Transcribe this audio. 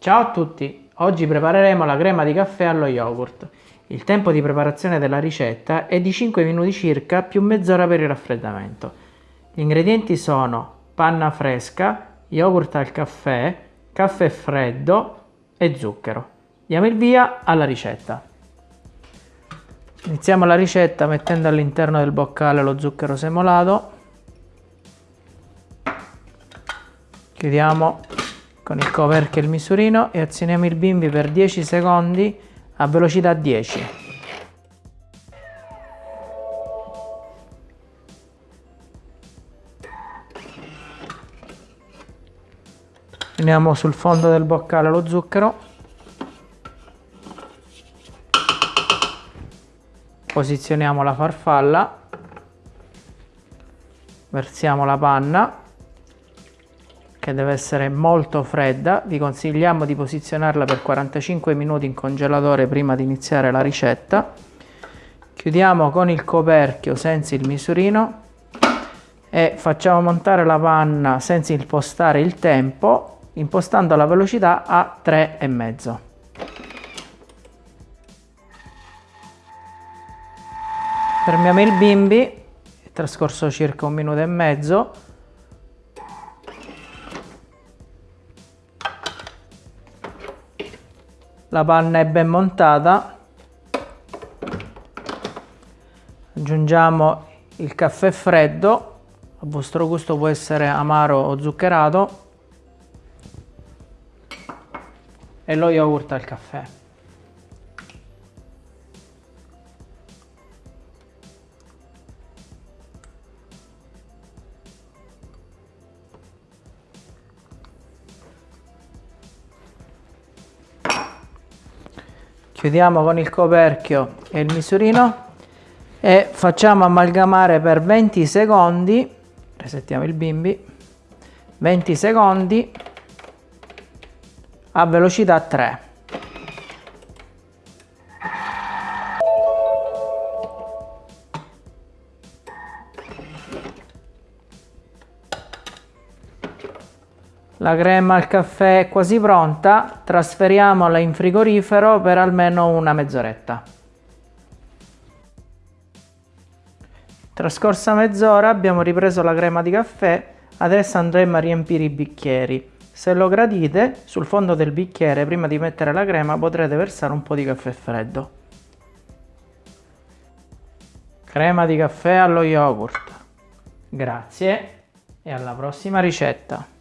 Ciao a tutti! Oggi prepareremo la crema di caffè allo yogurt. Il tempo di preparazione della ricetta è di 5 minuti circa più mezz'ora per il raffreddamento. Gli ingredienti sono panna fresca, yogurt al caffè, caffè freddo e zucchero. Diamo il via alla ricetta. Iniziamo la ricetta mettendo all'interno del boccale lo zucchero semolato. Chiudiamo con il coperchio e il misurino e azioniamo il bimbi per 10 secondi a velocità 10. Uniamo sul fondo del boccale lo zucchero. Posizioniamo la farfalla. Versiamo la panna che deve essere molto fredda, vi consigliamo di posizionarla per 45 minuti in congelatore prima di iniziare la ricetta. Chiudiamo con il coperchio senza il misurino e facciamo montare la panna senza impostare il tempo, impostando la velocità a 3,5. Fermiamo il bimbi, è trascorso circa un minuto e mezzo, la panna è ben montata. Aggiungiamo il caffè freddo. A vostro gusto può essere amaro o zuccherato. E lo yogurt al caffè chiudiamo con il coperchio e il misurino e facciamo amalgamare per 20 secondi resettiamo il bimbi 20 secondi a velocità 3 La crema al caffè è quasi pronta, trasferiamola in frigorifero per almeno una mezz'oretta. Trascorsa mezz'ora abbiamo ripreso la crema di caffè, adesso andremo a riempire i bicchieri. Se lo gradite, sul fondo del bicchiere prima di mettere la crema potrete versare un po' di caffè freddo. Crema di caffè allo yogurt. Grazie e alla prossima ricetta.